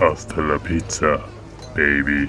Hasta la pizza, baby.